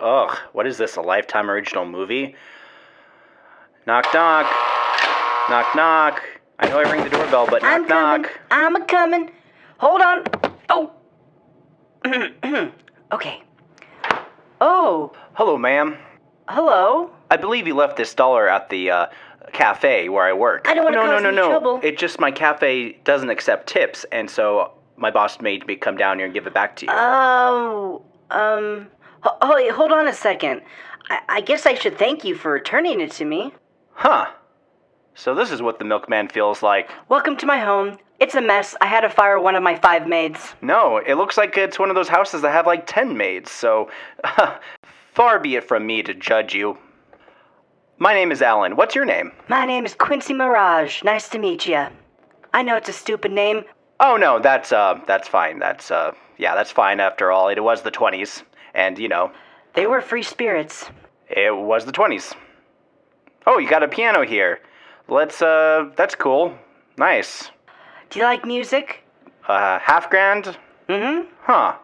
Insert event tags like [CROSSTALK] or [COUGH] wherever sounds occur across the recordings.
Ugh, what is this, a Lifetime original movie? Knock, knock. Knock, knock. I know I ring the doorbell, but knock, I'm coming. knock. I'm a coming. Hold on. Oh. [CLEARS THROAT] okay. Oh, Hello, ma'am. hello. I believe you left this dollar at the uh, cafe where I work. I don't wanna no, cause no, no, no. trouble. It just my cafe doesn't accept tips, and so my boss made me come down here and give it back to you. Oh, um. Ho- Oh, hold on a second. I, I guess I should thank you for returning it to me. huh. So this is what the milkman feels like. Welcome to my home. It's a mess. I had to fire one of my five maids. No, it looks like it's one of those houses that have like ten maids. So, [LAUGHS] far be it from me to judge you. My name is Alan. What's your name? My name is Quincy Mirage. Nice to meet you. I know it's a stupid name. Oh no, that's uh, that's fine. That's uh, yeah, that's fine. After all, it was the twenties, and you know, They were free spirits. It was the 20s. Oh, you got a piano here. Let's, uh, that's cool. Nice. Do you like music? Uh, half grand? Mm hmm. Huh.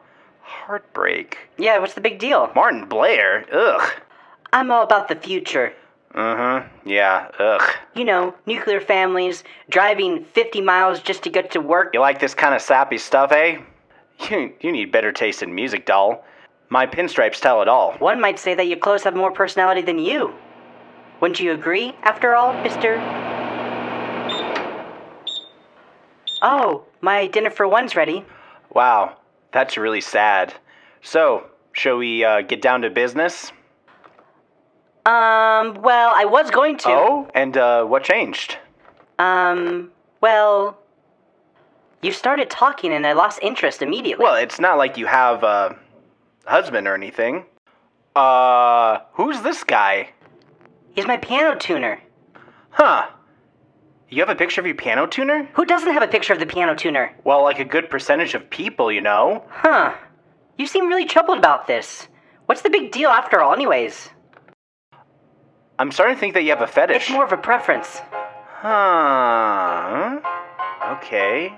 Heartbreak. Yeah, what's the big deal? Martin Blair? Ugh. I'm all about the future. Uh huh. Yeah, ugh. You know, nuclear families, driving 50 miles just to get to work. You like this kind of sappy stuff, eh? You, you need better taste in music, doll. My pinstripes tell it all. One might say that your clothes have more personality than you. Wouldn't you agree, after all, Mr. Oh, my dinner for one's ready. Wow, that's really sad. So, shall we, uh, get down to business? Um, well, I was going to. Oh, and, uh, what changed? Um, well, you started talking and I lost interest immediately. Well, it's not like you have a husband or anything. Uh, who's this guy? He's my piano tuner. Huh. You have a picture of your piano tuner? Who doesn't have a picture of the piano tuner? Well, like a good percentage of people, you know. Huh. You seem really troubled about this. What's the big deal after all, anyways? I'm starting to think that you have a fetish. It's more of a preference. Huh. Okay.